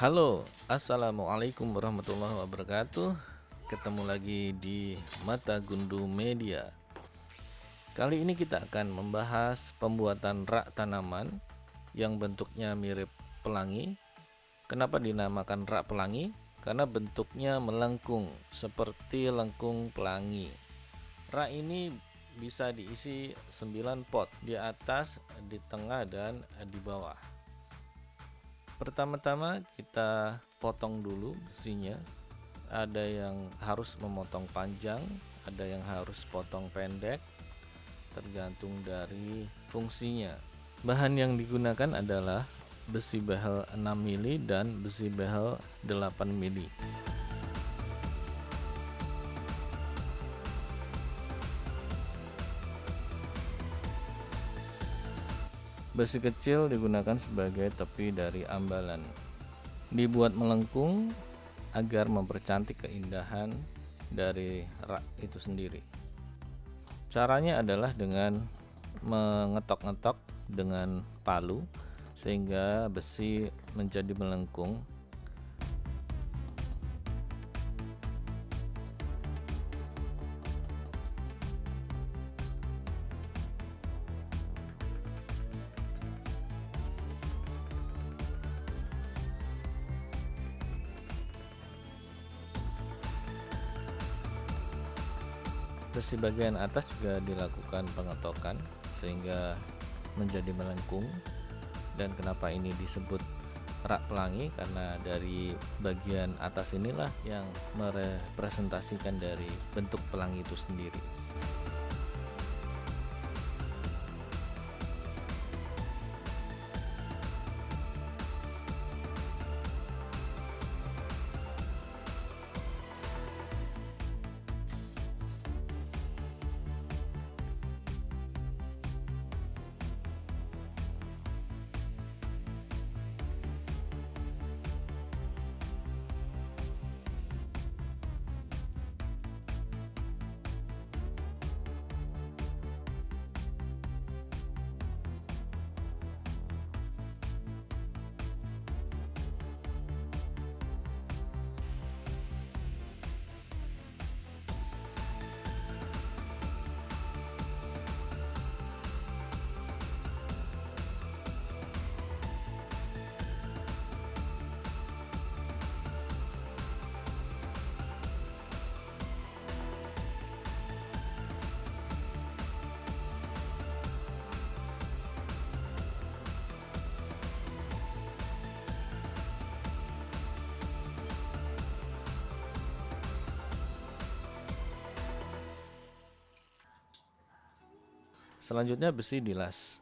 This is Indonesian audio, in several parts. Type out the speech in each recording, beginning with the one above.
Halo, assalamualaikum warahmatullahi wabarakatuh. Ketemu lagi di Mata Gundu Media. Kali ini kita akan membahas pembuatan rak tanaman yang bentuknya mirip pelangi. Kenapa dinamakan rak pelangi? Karena bentuknya melengkung seperti lengkung pelangi. Rak ini bisa diisi 9 pot di atas, di tengah dan di bawah. Pertama-tama kita potong dulu besinya. Ada yang harus memotong panjang, ada yang harus potong pendek, tergantung dari fungsinya. Bahan yang digunakan adalah besi behel 6 mili dan besi behel 8 mili. Besi kecil digunakan sebagai tepi dari ambalan. Dibuat melengkung agar mempercantik keindahan dari rak itu sendiri. Caranya adalah dengan mengetok-ngetok dengan palu sehingga besi menjadi melengkung Besi bagian atas juga dilakukan pengetokan sehingga menjadi melengkung dan kenapa ini disebut rak pelangi karena dari bagian atas inilah yang merepresentasikan dari bentuk pelangi itu sendiri. Selanjutnya besi dilas.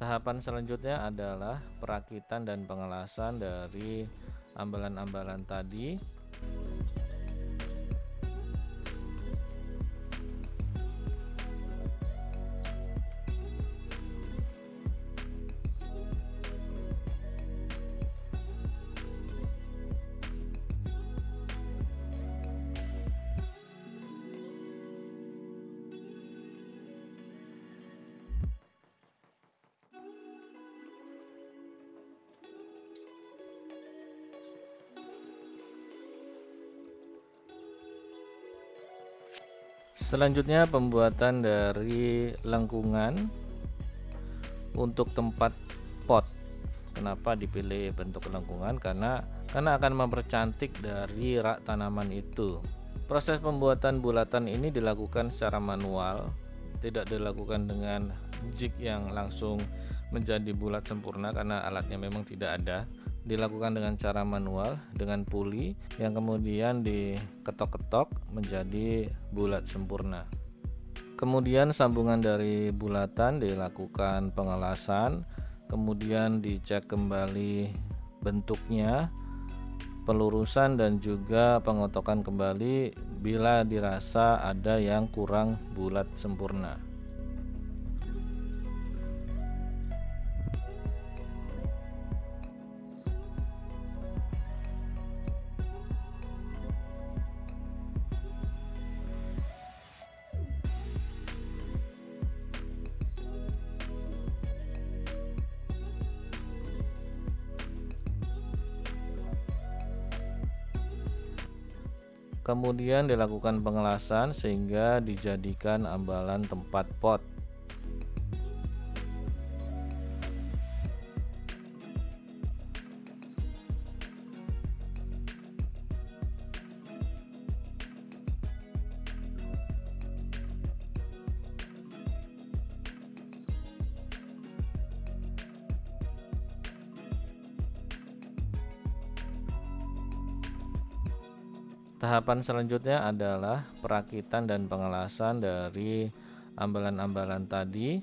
Tahapan selanjutnya adalah perakitan dan pengelasan dari ambalan-ambalan tadi Selanjutnya pembuatan dari lengkungan untuk tempat pot. Kenapa dipilih bentuk lengkungan? Karena karena akan mempercantik dari rak tanaman itu. Proses pembuatan bulatan ini dilakukan secara manual, tidak dilakukan dengan jig yang langsung menjadi bulat sempurna karena alatnya memang tidak ada dilakukan dengan cara manual dengan puli yang kemudian diketok-ketok menjadi bulat sempurna. Kemudian sambungan dari bulatan dilakukan pengelasan, kemudian dicek kembali bentuknya, pelurusan dan juga pengotokan kembali bila dirasa ada yang kurang bulat sempurna. Kemudian dilakukan pengelasan sehingga dijadikan ambalan tempat pot. Tahapan selanjutnya adalah perakitan dan pengelasan dari ambalan-ambalan tadi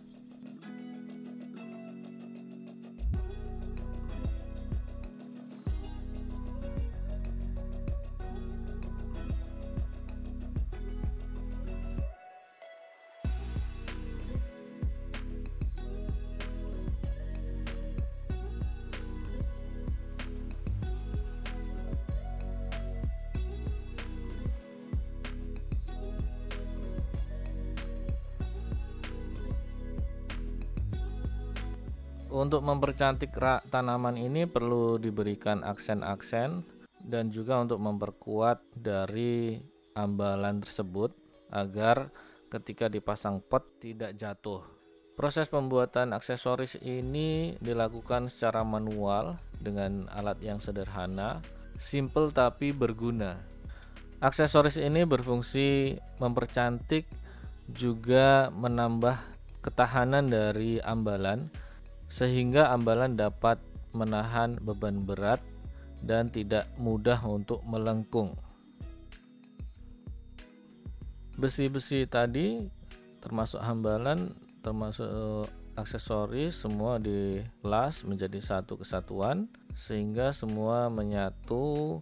Untuk mempercantik rak tanaman ini perlu diberikan aksen-aksen dan juga untuk memperkuat dari ambalan tersebut agar ketika dipasang pot tidak jatuh. Proses pembuatan aksesoris ini dilakukan secara manual dengan alat yang sederhana, simple tapi berguna. Aksesoris ini berfungsi mempercantik juga menambah ketahanan dari ambalan sehingga ambalan dapat menahan beban berat dan tidak mudah untuk melengkung. Besi-besi tadi termasuk hambalan, termasuk aksesoris semua dilas menjadi satu kesatuan sehingga semua menyatu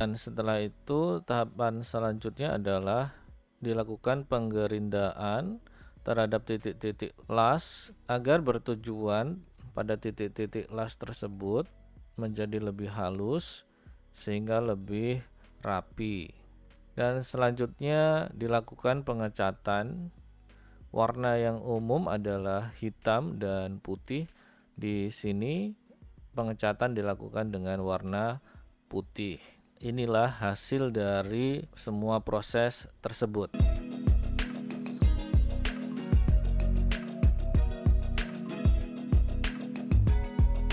dan setelah itu tahapan selanjutnya adalah dilakukan penggerindaan terhadap titik-titik las agar bertujuan pada titik-titik las tersebut menjadi lebih halus sehingga lebih rapi. Dan selanjutnya dilakukan pengecatan. Warna yang umum adalah hitam dan putih. Di sini pengecatan dilakukan dengan warna putih inilah hasil dari semua proses tersebut.